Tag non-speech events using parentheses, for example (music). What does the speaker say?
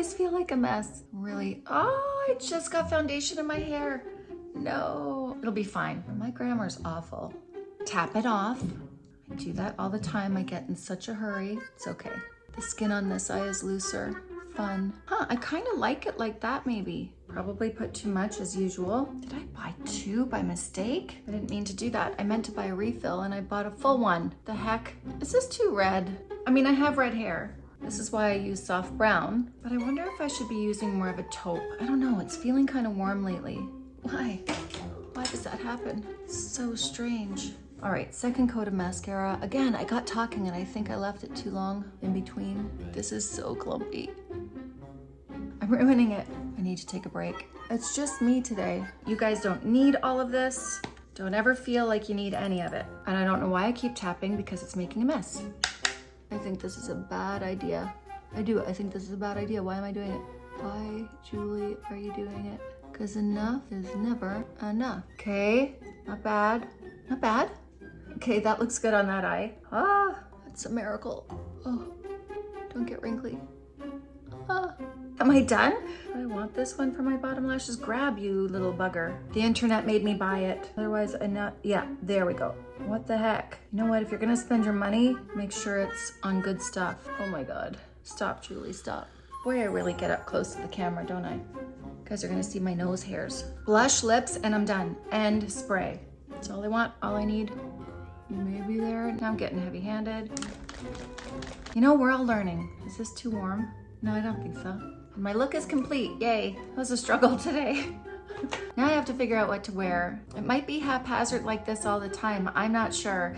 always feel like a mess. Really, oh, I just got foundation in my hair. No, it'll be fine. My grammar's awful. Tap it off. I do that all the time. I get in such a hurry. It's okay. The skin on this eye is looser. Fun. Huh, I kind of like it like that maybe. Probably put too much as usual. Did I buy two by mistake? I didn't mean to do that. I meant to buy a refill and I bought a full one. The heck? Is this too red? I mean, I have red hair. This is why I use soft brown, but I wonder if I should be using more of a taupe. I don't know, it's feeling kind of warm lately. Why? Why does that happen? So strange. All right, second coat of mascara. Again, I got talking and I think I left it too long in between. This is so clumpy. I'm ruining it. I need to take a break. It's just me today. You guys don't need all of this. Don't ever feel like you need any of it. And I don't know why I keep tapping because it's making a mess. I think this is a bad idea. I do, I think this is a bad idea. Why am I doing it? Why, Julie, are you doing it? Because enough is never enough. Okay, not bad, not bad. Okay, that looks good on that eye. Ah, that's a miracle. Oh, don't get wrinkly. Ah. Am I done? Want this one for my bottom lashes. Grab you little bugger. The internet made me buy it. Otherwise, I not, yeah, there we go. What the heck? You know what, if you're gonna spend your money, make sure it's on good stuff. Oh my God. Stop, Julie, stop. Boy, I really get up close to the camera, don't I? You guys are gonna see my nose hairs. Blush, lips, and I'm done. And spray. That's all I want, all I need. Maybe there, now I'm getting heavy handed. You know, we're all learning. Is this too warm? No, I don't think so. My look is complete, yay. That was a struggle (laughs) today. now I have to figure out what to wear. It might be haphazard like this all the time, I'm not sure.